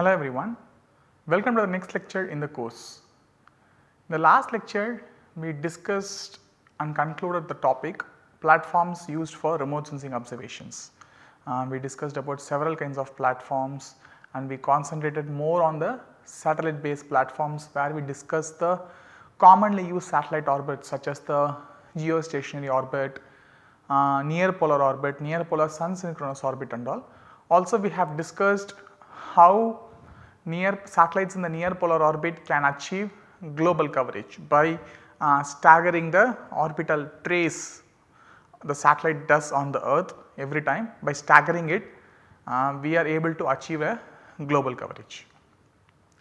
Hello everyone, welcome to the next lecture in the course. In the last lecture we discussed and concluded the topic platforms used for remote sensing observations. Uh, we discussed about several kinds of platforms and we concentrated more on the satellite based platforms where we discussed the commonly used satellite orbits such as the geostationary orbit, uh, near polar orbit, near polar sun synchronous orbit and all. Also we have discussed how near satellites in the near polar orbit can achieve global coverage by uh, staggering the orbital trace the satellite does on the earth every time by staggering it uh, we are able to achieve a global coverage.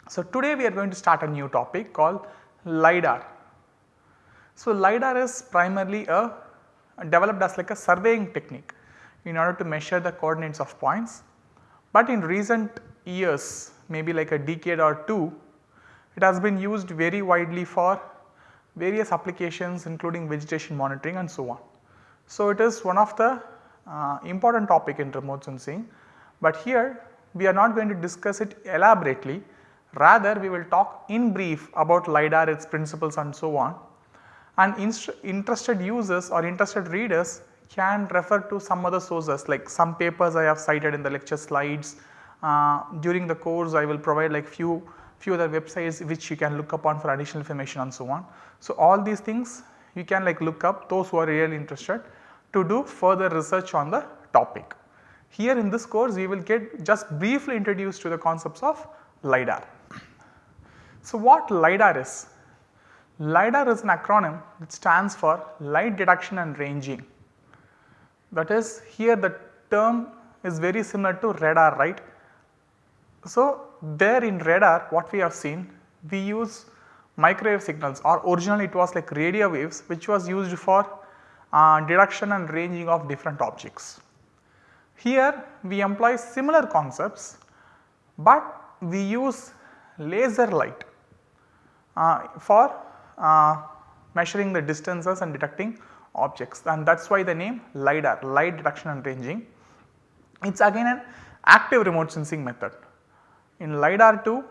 So, today we are going to start a new topic called LIDAR. So, LIDAR is primarily a developed as like a surveying technique in order to measure the coordinates of points, but in recent years maybe like a decade or 2 it has been used very widely for various applications including vegetation monitoring and so on. So, it is one of the uh, important topic in remote sensing, but here we are not going to discuss it elaborately rather we will talk in brief about LiDAR its principles and so on and interested users or interested readers can refer to some other sources like some papers I have cited in the lecture slides. Uh, during the course I will provide like few few other websites which you can look upon for additional information and so on. So, all these things you can like look up those who are really interested to do further research on the topic. Here in this course we will get just briefly introduced to the concepts of LiDAR. So, what LiDAR is? LiDAR is an acronym that stands for light detection and ranging. That is here the term is very similar to radar right. So, there in radar what we have seen we use microwave signals or originally it was like radio waves which was used for uh, detection and ranging of different objects. Here we employ similar concepts, but we use laser light uh, for uh, measuring the distances and detecting objects and that is why the name LiDAR light detection and ranging. It is again an active remote sensing method. In LiDAR 2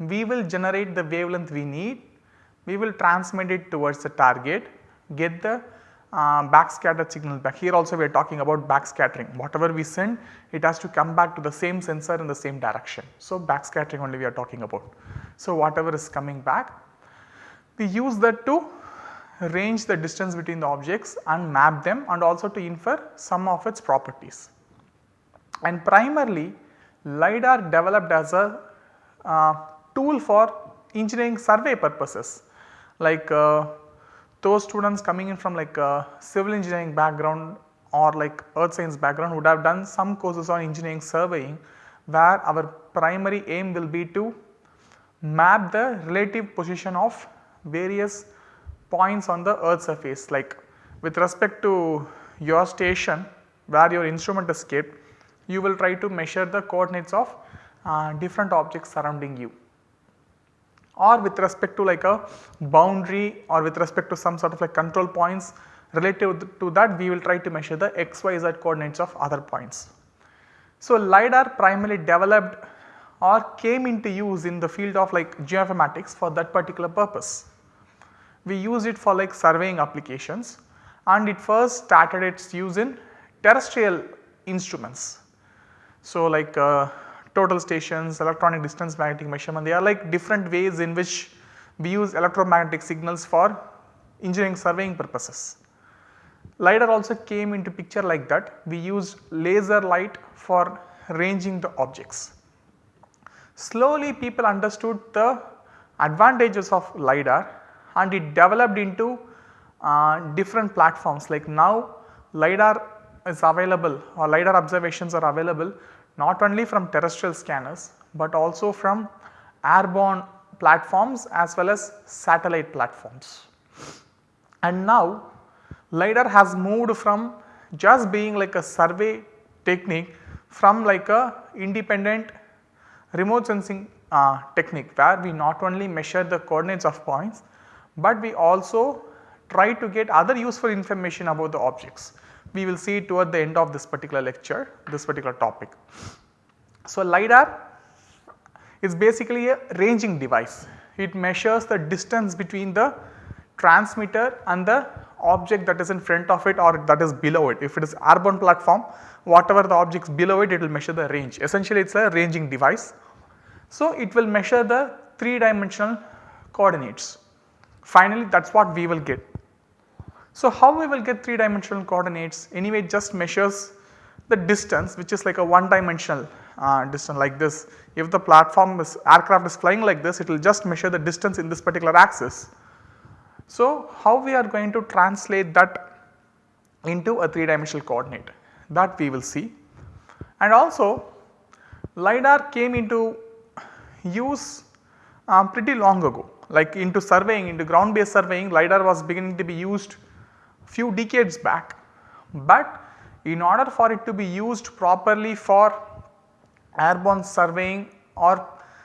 we will generate the wavelength we need, we will transmit it towards the target, get the uh, backscattered signal back. Here also we are talking about backscattering. Whatever we send it has to come back to the same sensor in the same direction. So, backscattering only we are talking about. So, whatever is coming back we use that to range the distance between the objects and map them and also to infer some of its properties. And primarily LiDAR developed as a uh, tool for engineering survey purposes. Like uh, those students coming in from like a civil engineering background or like earth science background would have done some courses on engineering surveying where our primary aim will be to map the relative position of various points on the earth surface. Like with respect to your station where your instrument is kept you will try to measure the coordinates of uh, different objects surrounding you or with respect to like a boundary or with respect to some sort of like control points relative to that we will try to measure the x, y, z coordinates of other points. So, LiDAR primarily developed or came into use in the field of like geoinformatics for that particular purpose. We use it for like surveying applications and it first started its use in terrestrial instruments. So, like uh, total stations, electronic distance magnetic measurement, they are like different ways in which we use electromagnetic signals for engineering surveying purposes. LiDAR also came into picture like that, we use laser light for ranging the objects. Slowly people understood the advantages of LiDAR and it developed into uh, different platforms like now LiDAR is available or LiDAR observations are available not only from terrestrial scanners, but also from airborne platforms as well as satellite platforms. And now LiDAR has moved from just being like a survey technique from like a independent remote sensing uh, technique where we not only measure the coordinates of points, but we also try to get other useful information about the objects we will see toward the end of this particular lecture, this particular topic. So, LiDAR is basically a ranging device. It measures the distance between the transmitter and the object that is in front of it or that is below it. If it is airborne platform whatever the objects below it, it will measure the range essentially it is a ranging device. So, it will measure the 3 dimensional coordinates finally that is what we will get. So, how we will get 3 dimensional coordinates anyway just measures the distance which is like a one dimensional uh, distance like this. If the platform is aircraft is flying like this it will just measure the distance in this particular axis. So, how we are going to translate that into a 3 dimensional coordinate that we will see and also LiDAR came into use um, pretty long ago like into surveying into ground based surveying LiDAR was beginning to be used few decades back. But in order for it to be used properly for airborne surveying or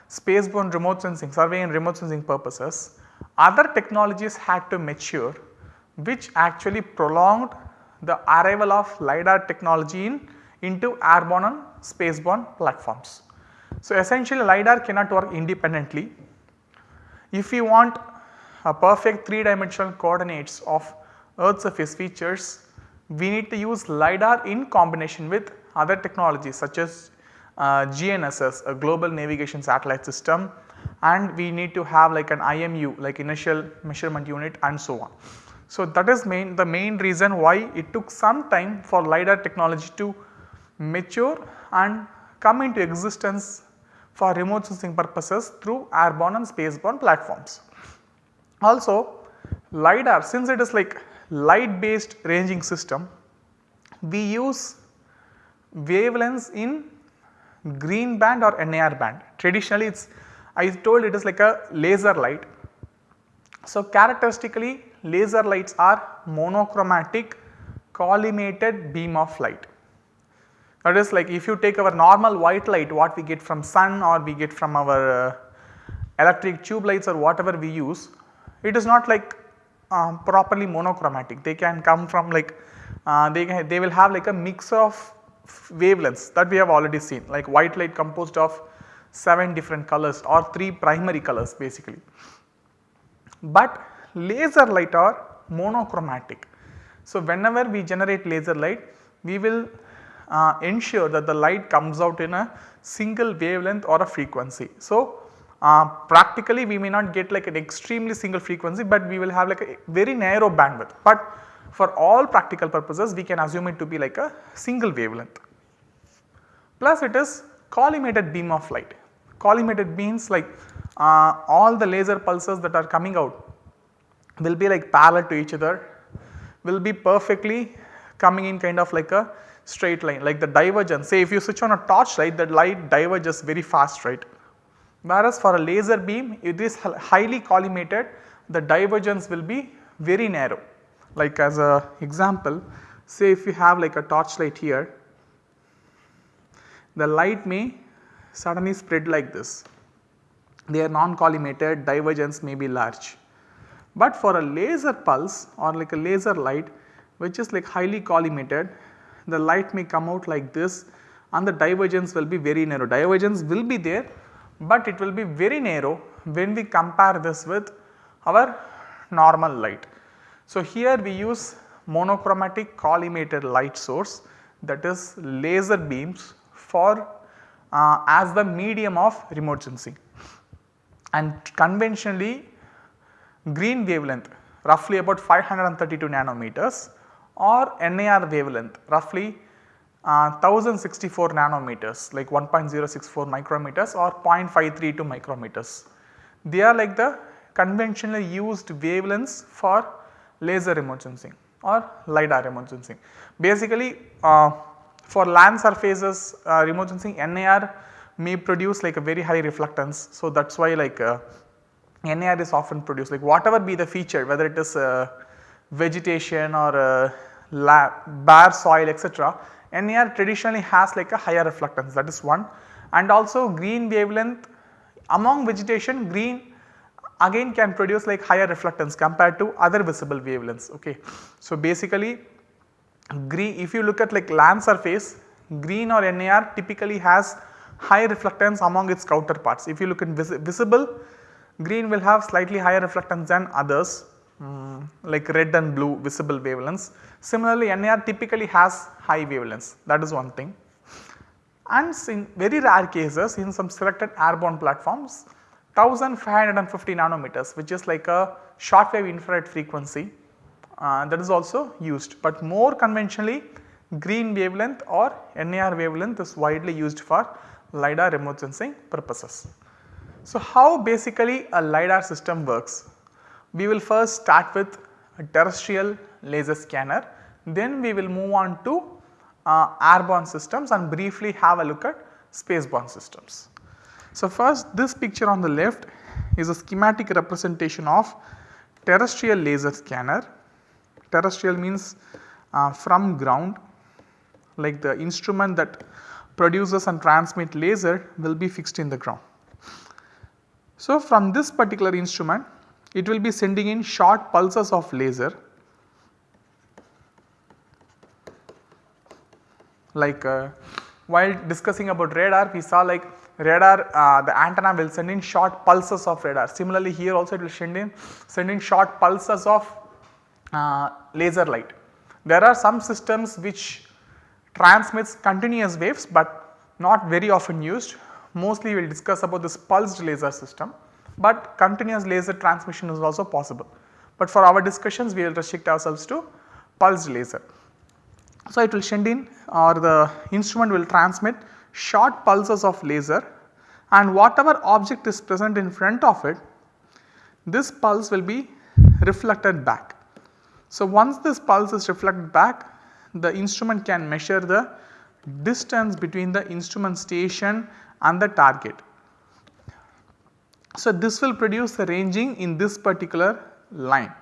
spaceborne remote sensing surveying and remote sensing purposes other technologies had to mature which actually prolonged the arrival of LiDAR technology in into airborne and spaceborne platforms. So, essentially LiDAR cannot work independently. If you want a perfect 3 dimensional coordinates of earth surface features, we need to use LiDAR in combination with other technologies such as uh, GNSS a global navigation satellite system and we need to have like an IMU like inertial measurement unit and so on. So, that is main the main reason why it took some time for LiDAR technology to mature and come into existence for remote sensing purposes through airborne and spaceborne platforms. Also LiDAR since it is like light based ranging system, we use wavelengths in green band or NIR band. Traditionally it is I told it is like a laser light. So characteristically laser lights are monochromatic collimated beam of light. That is like if you take our normal white light what we get from sun or we get from our uh, electric tube lights or whatever we use, it is not like um, properly monochromatic. They can come from like uh, they, they will have like a mix of wavelengths that we have already seen like white light composed of 7 different colors or 3 primary colors basically. But laser light are monochromatic. So, whenever we generate laser light we will uh, ensure that the light comes out in a single wavelength or a frequency. So, uh, practically we may not get like an extremely single frequency, but we will have like a very narrow bandwidth. But for all practical purposes we can assume it to be like a single wavelength. Plus it is collimated beam of light. Collimated means like uh, all the laser pulses that are coming out will be like parallel to each other, will be perfectly coming in kind of like a straight line like the divergence say if you switch on a torch light that light diverges very fast right Whereas for a laser beam it is highly collimated the divergence will be very narrow. Like as a example say if you have like a torchlight here the light may suddenly spread like this. They are non-collimated divergence may be large. But for a laser pulse or like a laser light which is like highly collimated the light may come out like this and the divergence will be very narrow. Divergence will be there but it will be very narrow when we compare this with our normal light. So, here we use monochromatic collimated light source that is laser beams for uh, as the medium of remote sensing and conventionally green wavelength roughly about 532 nanometers or NIR wavelength roughly uh, 1064 nanometers like 1.064 micrometers or 0.532 micrometers. They are like the conventionally used wavelengths for laser remote sensing or LiDAR remote sensing. Basically uh, for land surfaces uh, remote sensing NIR may produce like a very high reflectance. So, that is why like uh, NIR is often produced like whatever be the feature whether it is uh, vegetation or uh, bare soil etc NIR traditionally has like a higher reflectance that is one and also green wavelength among vegetation green again can produce like higher reflectance compared to other visible wavelengths ok. So basically green if you look at like land surface green or NIR typically has high reflectance among its counterparts. If you look in vis visible green will have slightly higher reflectance than others um, like red and blue visible wavelengths. Similarly, NIR typically has high wavelengths that is one thing and in very rare cases in some selected airborne platforms 1550 nanometers which is like a short wave infrared frequency uh, that is also used, but more conventionally green wavelength or NIR wavelength is widely used for LiDAR remote sensing purposes. So, how basically a LiDAR system works? We will first start with a terrestrial laser scanner, then we will move on to uh, airborne systems and briefly have a look at spaceborne systems. So, first this picture on the left is a schematic representation of terrestrial laser scanner. Terrestrial means uh, from ground like the instrument that produces and transmit laser will be fixed in the ground. So, from this particular instrument it will be sending in short pulses of laser like uh, while discussing about radar we saw like radar uh, the antenna will send in short pulses of radar. Similarly, here also it will send in send in short pulses of uh, laser light. There are some systems which transmits continuous waves, but not very often used. Mostly we will discuss about this pulsed laser system, but continuous laser transmission is also possible. But for our discussions we will restrict ourselves to pulsed laser. So, it will send in or the instrument will transmit short pulses of laser and whatever object is present in front of it, this pulse will be reflected back. So, once this pulse is reflected back, the instrument can measure the distance between the instrument station and the target. So, this will produce the ranging in this particular line.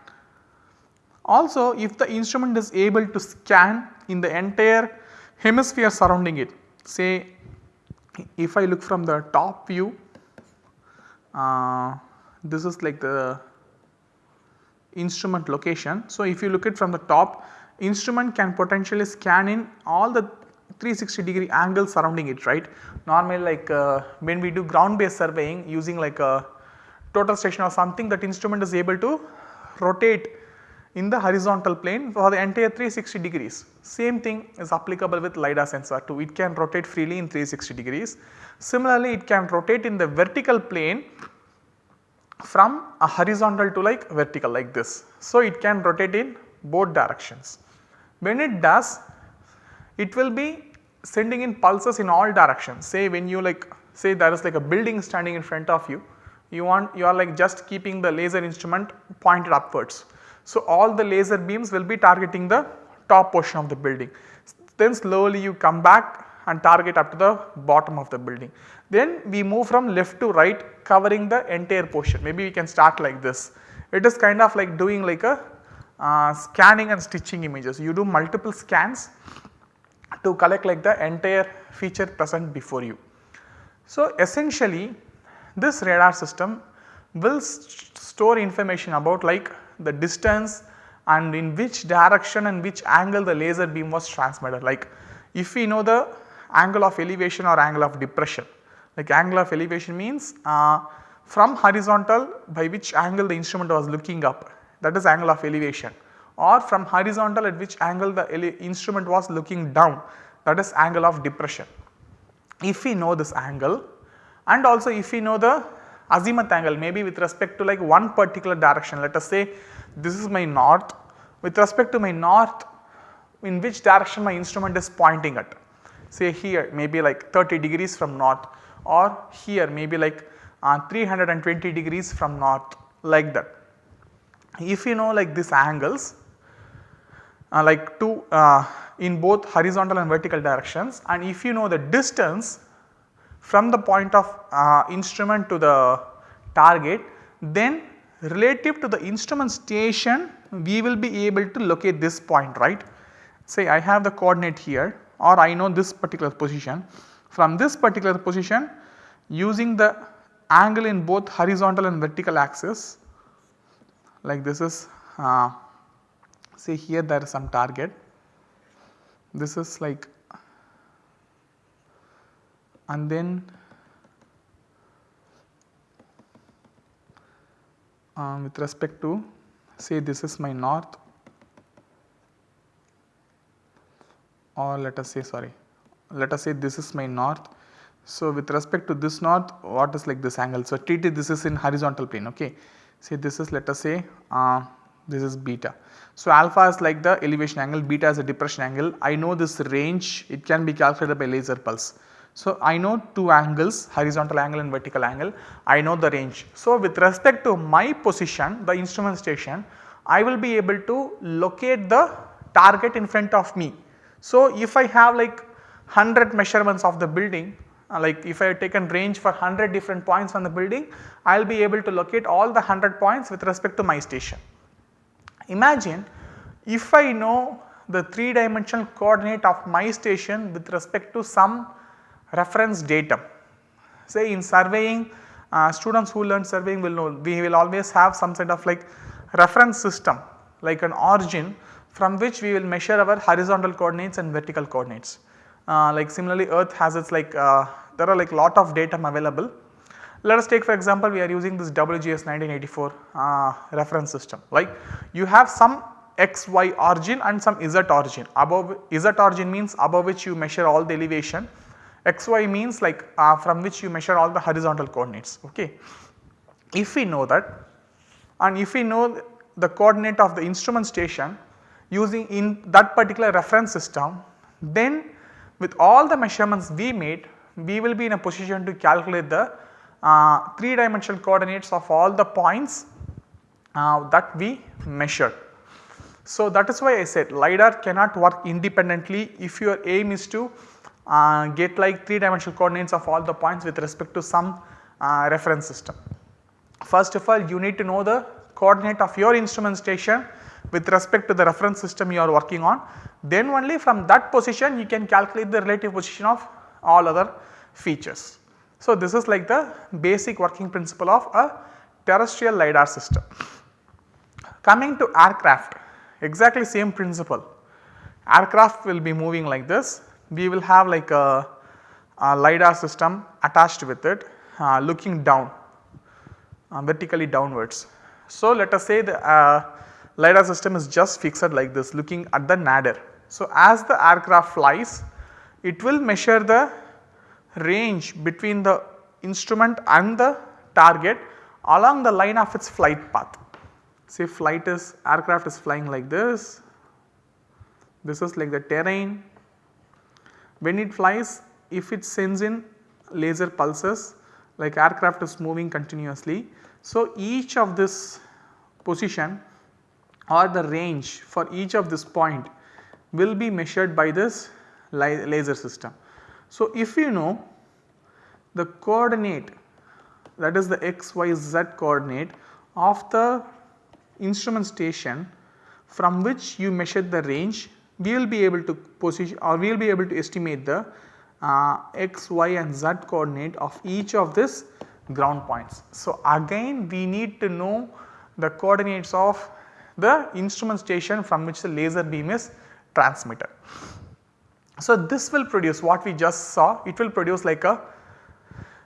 Also if the instrument is able to scan in the entire hemisphere surrounding it say if I look from the top view uh, this is like the instrument location. So, if you look at from the top instrument can potentially scan in all the 360 degree angles surrounding it right. Normally like uh, when we do ground based surveying using like a total station or something that instrument is able to rotate in the horizontal plane for the entire 360 degrees. Same thing is applicable with LiDAR sensor too, it can rotate freely in 360 degrees. Similarly, it can rotate in the vertical plane from a horizontal to like vertical like this. So, it can rotate in both directions. When it does, it will be sending in pulses in all directions. Say when you like say there is like a building standing in front of you, you want you are like just keeping the laser instrument pointed upwards. So, all the laser beams will be targeting the top portion of the building. Then slowly you come back and target up to the bottom of the building. Then we move from left to right covering the entire portion. Maybe we can start like this. It is kind of like doing like a uh, scanning and stitching images. You do multiple scans to collect like the entire feature present before you. So, essentially this radar system will st store information about like the distance and in which direction and which angle the laser beam was transmitted. Like if we know the angle of elevation or angle of depression, like angle of elevation means uh, from horizontal by which angle the instrument was looking up that is angle of elevation or from horizontal at which angle the instrument was looking down that is angle of depression. If we know this angle and also if we know the azimuth angle maybe with respect to like one particular direction let us say this is my north with respect to my north in which direction my instrument is pointing at say here maybe like 30 degrees from north or here maybe like uh, 320 degrees from north like that. If you know like these angles like two uh, in both horizontal and vertical directions and if you know the distance from the point of uh, instrument to the target then relative to the instrument station we will be able to locate this point right. Say I have the coordinate here or I know this particular position. From this particular position using the angle in both horizontal and vertical axis like this is uh, say here there is some target. This is like and then uh, with respect to say this is my north or let us say sorry let us say this is my north. So, with respect to this north what is like this angle. So, T T this is in horizontal plane ok. Say this is let us say uh, this is beta. So, alpha is like the elevation angle beta is a depression angle I know this range it can be calculated by laser pulse. So, I know two angles horizontal angle and vertical angle I know the range. So, with respect to my position the instrument station I will be able to locate the target in front of me. So, if I have like 100 measurements of the building uh, like if I have taken range for 100 different points on the building I will be able to locate all the 100 points with respect to my station. Imagine if I know the 3 dimensional coordinate of my station with respect to some reference datum. Say in surveying uh, students who learn surveying will know we will always have some sort of like reference system like an origin from which we will measure our horizontal coordinates and vertical coordinates. Uh, like similarly earth has its like uh, there are like lot of data available. Let us take for example we are using this WGS 1984 uh, reference system. Like you have some x y origin and some z origin. Above z origin means above which you measure all the elevation. X y means like uh, from which you measure all the horizontal coordinates. Ok. If we know that and if we know the coordinate of the instrument station using in that particular reference system then with all the measurements we made we will be in a position to calculate the 3 dimensional coordinates of all the points uh, that we measured. So, that is why I said LiDAR cannot work independently if your aim is to uh, get like 3 dimensional coordinates of all the points with respect to some uh, reference system. First of all you need to know the coordinate of your instrument station with respect to the reference system you are working on then only from that position you can calculate the relative position of all other features. So, this is like the basic working principle of a terrestrial LiDAR system. Coming to aircraft exactly same principle aircraft will be moving like this we will have like a, a LiDAR system attached with it uh, looking down uh, vertically downwards. So, let us say the uh, LiDAR system is just fixed like this looking at the nadir. So, as the aircraft flies it will measure the range between the instrument and the target along the line of its flight path. Say flight is aircraft is flying like this, this is like the terrain. When it flies if it sends in laser pulses like aircraft is moving continuously. So, each of this position or the range for each of this point will be measured by this laser system. So, if you know the coordinate that is the x, y, z coordinate of the instrument station from which you measure the range we will be able to position or we will be able to estimate the uh, x, y and z coordinate of each of this ground points. So, again we need to know the coordinates of the instrument station from which the laser beam is transmitted. So, this will produce what we just saw it will produce like a,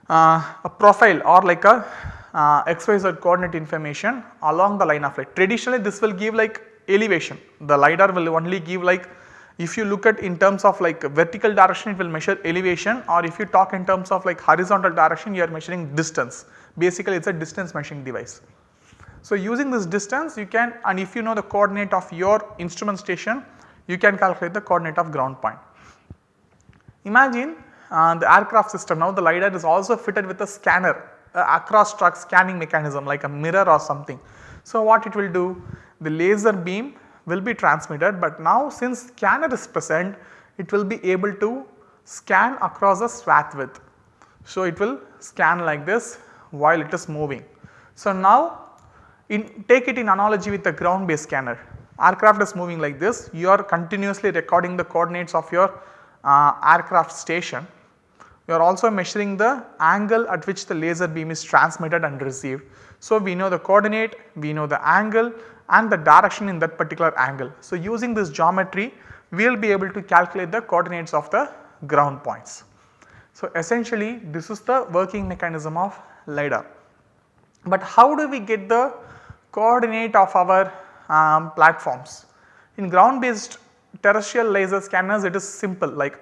uh, a profile or like a uh, xyz coordinate information along the line of light. Traditionally this will give like elevation the LiDAR will only give like if you look at in terms of like vertical direction it will measure elevation or if you talk in terms of like horizontal direction you are measuring distance basically it is a distance measuring device. So, using this distance you can and if you know the coordinate of your instrument station you can calculate the coordinate of ground point. Imagine uh, the aircraft system now the LiDAR is also fitted with a scanner across track scanning mechanism like a mirror or something. So, what it will do the laser beam will be transmitted but now since scanner is present it will be able to scan across a swath width. So, it will scan like this while it is moving. So, now in take it in analogy with the ground based scanner aircraft is moving like this you are continuously recording the coordinates of your uh, aircraft station. You are also measuring the angle at which the laser beam is transmitted and received. So, we know the coordinate, we know the angle and the direction in that particular angle. So, using this geometry we will be able to calculate the coordinates of the ground points. So, essentially this is the working mechanism of LiDAR. But how do we get the coordinate of our um, platforms? In ground based terrestrial laser scanners it is simple like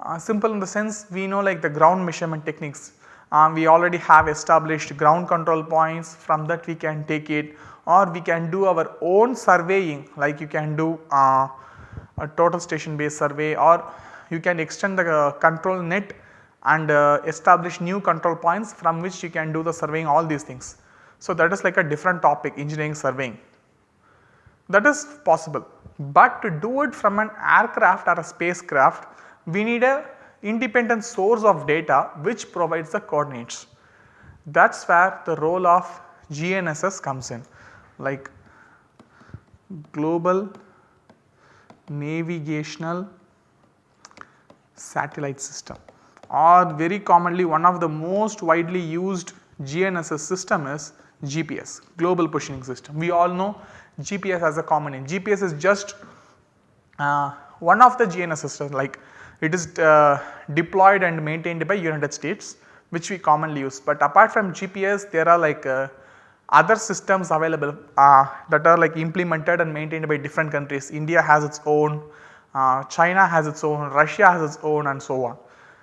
uh, simple in the sense we know like the ground measurement techniques. Um, we already have established ground control points from that we can take it or we can do our own surveying like you can do uh, a total station based survey or you can extend the uh, control net and uh, establish new control points from which you can do the surveying all these things. So, that is like a different topic engineering surveying that is possible, but to do it from an aircraft or a spacecraft we need a independent source of data which provides the coordinates. That is where the role of GNSS comes in like global navigational satellite system or very commonly one of the most widely used GNSS system is GPS global positioning system. We all know GPS as a common name. GPS is just uh, one of the GNSS systems like it is uh, deployed and maintained by United States which we commonly use. But apart from GPS there are like uh, other systems available uh, that are like implemented and maintained by different countries. India has its own, uh, China has its own, Russia has its own and so on.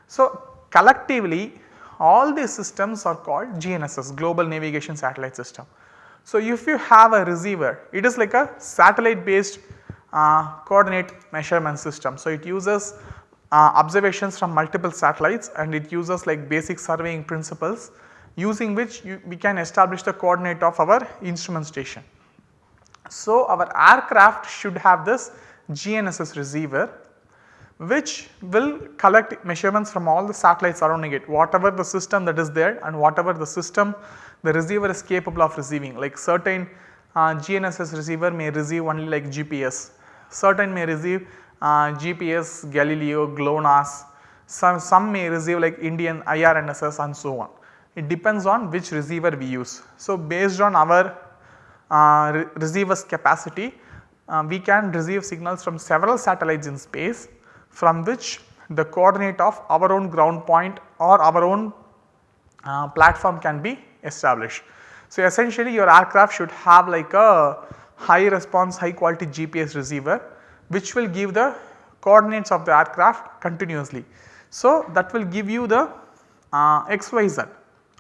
So, collectively all these systems are called GNSS Global Navigation Satellite System. So, if you have a receiver it is like a satellite based uh, coordinate measurement system. So, it uses uh, observations from multiple satellites and it uses like basic surveying principles using which you, we can establish the coordinate of our instrument station. So, our aircraft should have this GNSS receiver which will collect measurements from all the satellites surrounding it whatever the system that is there and whatever the system the receiver is capable of receiving like certain uh, GNSS receiver may receive only like GPS, certain may receive uh, GPS, Galileo, GLONASS, some, some may receive like Indian IRNSS and so on. It depends on which receiver we use. So, based on our uh, re receiver's capacity, uh, we can receive signals from several satellites in space from which the coordinate of our own ground point or our own uh, platform can be established. So, essentially your aircraft should have like a high response high quality GPS receiver which will give the coordinates of the aircraft continuously. So, that will give you the uh, XYZ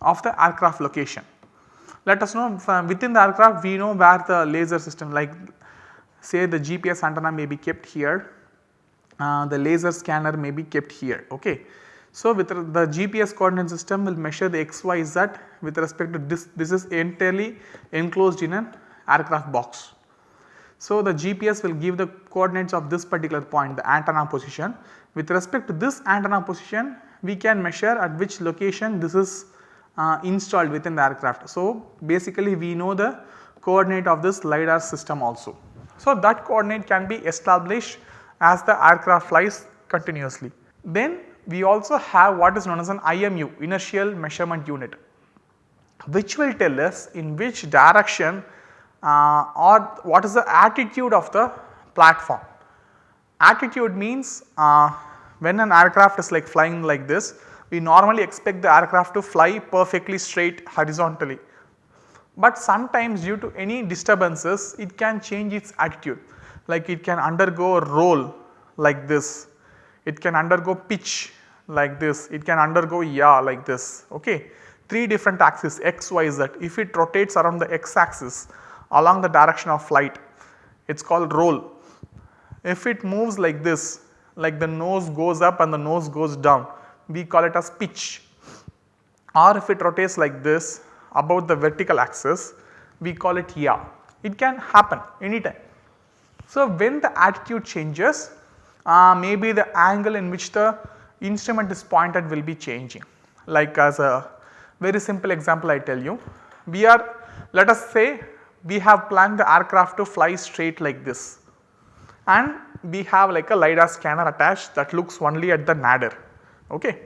of the aircraft location. Let us know within the aircraft we know where the laser system like say the GPS antenna may be kept here, uh, the laser scanner may be kept here. Okay. So, with the GPS coordinate system will measure the XYZ with respect to this, this is entirely enclosed in an aircraft box. So, the GPS will give the coordinates of this particular point the antenna position. With respect to this antenna position we can measure at which location this is uh, installed within the aircraft. So, basically we know the coordinate of this LiDAR system also. So, that coordinate can be established as the aircraft flies continuously. Then we also have what is known as an IMU inertial measurement unit which will tell us in which direction uh, or what is the attitude of the platform. Attitude means uh, when an aircraft is like flying like this we normally expect the aircraft to fly perfectly straight horizontally. But sometimes due to any disturbances it can change its attitude like it can undergo a roll like this, it can undergo pitch like this, it can undergo yaw like this ok. 3 different axes x, y, z if it rotates around the x axis along the direction of flight it is called roll. If it moves like this like the nose goes up and the nose goes down we call it as pitch or if it rotates like this about the vertical axis we call it yaw. It can happen anytime. So, when the attitude changes uh, maybe the angle in which the instrument is pointed will be changing. Like as a very simple example I tell you we are let us say we have planned the aircraft to fly straight like this. And we have like a LiDAR scanner attached that looks only at the nadir. Okay.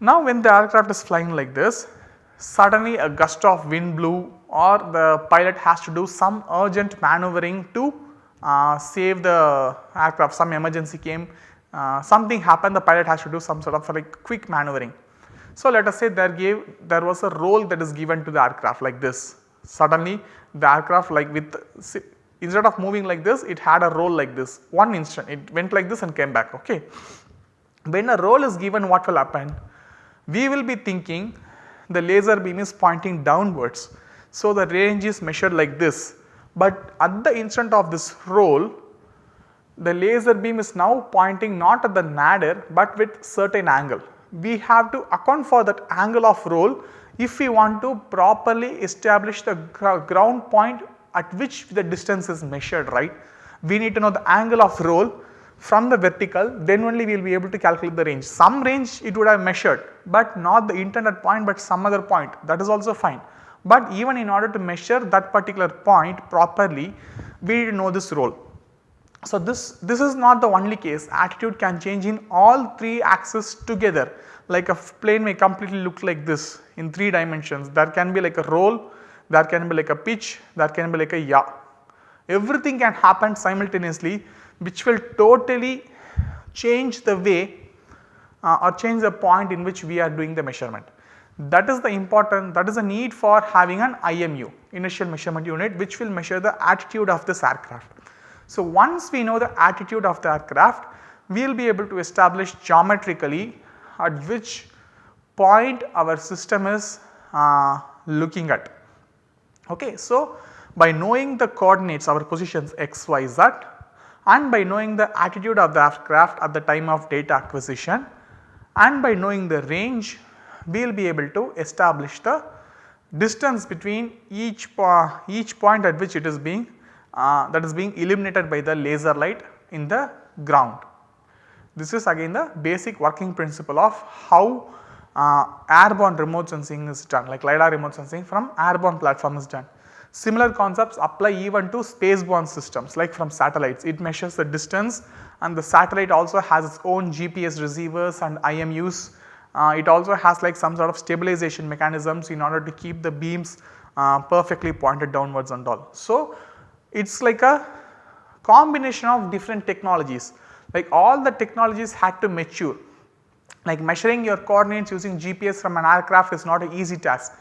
Now when the aircraft is flying like this suddenly a gust of wind blew or the pilot has to do some urgent maneuvering to save the aircraft some emergency came uh, something happened the pilot has to do some sort of like quick maneuvering. So, let us say there gave there was a roll that is given to the aircraft like this suddenly the aircraft like with instead of moving like this it had a roll like this one instant it went like this and came back ok. When a roll is given what will happen? We will be thinking the laser beam is pointing downwards. So, the range is measured like this, but at the instant of this roll the laser beam is now pointing not at the nadir but with certain angle. We have to account for that angle of roll if we want to properly establish the ground point at which the distance is measured right. We need to know the angle of roll from the vertical then only we will be able to calculate the range. Some range it would have measured but not the intended point but some other point that is also fine. But even in order to measure that particular point properly we need to know this roll. So, this, this is not the only case attitude can change in all 3 axes together like a plane may completely look like this in 3 dimensions there can be like a roll, there can be like a pitch, there can be like a yaw. Everything can happen simultaneously which will totally change the way uh, or change the point in which we are doing the measurement. That is the important that is the need for having an IMU inertial measurement unit which will measure the attitude of this aircraft. So, once we know the attitude of the aircraft we will be able to establish geometrically at which point our system is uh, looking at. Okay. So, by knowing the coordinates our positions x, y, z and by knowing the attitude of the aircraft at the time of data acquisition and by knowing the range we will be able to establish the distance between each, po each point at which it is being uh, that is being illuminated by the laser light in the ground. This is again the basic working principle of how uh, airborne remote sensing is done like LiDAR remote sensing from airborne platform is done. Similar concepts apply even to spaceborne systems like from satellites. It measures the distance and the satellite also has its own GPS receivers and IMUs. Uh, it also has like some sort of stabilization mechanisms in order to keep the beams uh, perfectly pointed downwards and all. So, it is like a combination of different technologies like all the technologies had to mature like measuring your coordinates using GPS from an aircraft is not an easy task.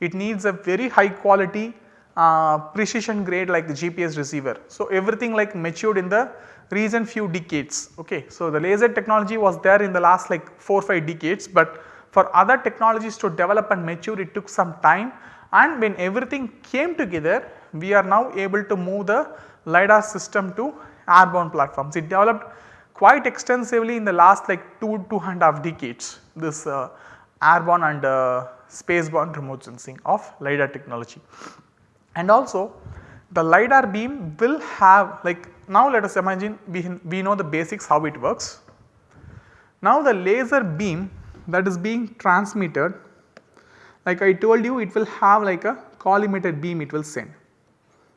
It needs a very high quality uh, precision grade like the GPS receiver. So, everything like matured in the recent few decades. Okay. So, the laser technology was there in the last like 4 5 decades, but for other technologies to develop and mature it took some time and when everything came together we are now able to move the LiDAR system to airborne platforms. It developed quite extensively in the last like 2, 2 and a half decades this uh, airborne and uh, spaceborne remote sensing of LiDAR technology. And also the LiDAR beam will have like now let us imagine we, we know the basics how it works. Now the laser beam that is being transmitted like I told you it will have like a collimated beam it will send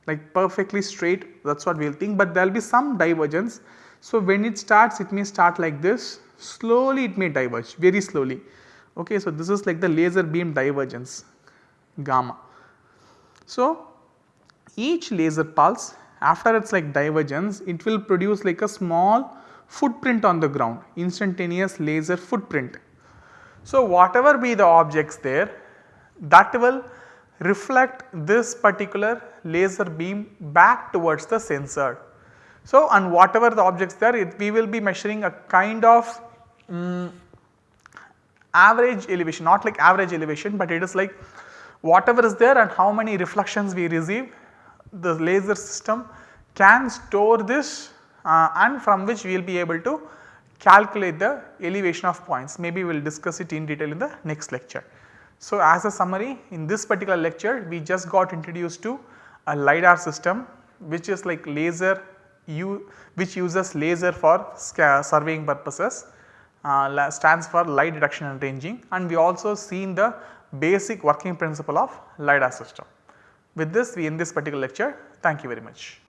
like perfectly straight that is what we will think but there will be some divergence. So when it starts it may start like this slowly it may diverge very slowly okay. So this is like the laser beam divergence gamma. So each laser pulse after its like divergence it will produce like a small footprint on the ground instantaneous laser footprint. So whatever be the objects there that will reflect this particular laser beam back towards the sensor. So and whatever the objects there it, we will be measuring a kind of um, average elevation not like average elevation but it is like whatever is there and how many reflections we receive the laser system can store this uh, and from which we will be able to calculate the elevation of points. Maybe we will discuss it in detail in the next lecture. So, as a summary in this particular lecture we just got introduced to a LiDAR system which is like laser you which uses laser for surveying purposes uh, stands for light detection and ranging and we also seen the basic working principle of LiDAR system. With this we end this particular lecture. Thank you very much.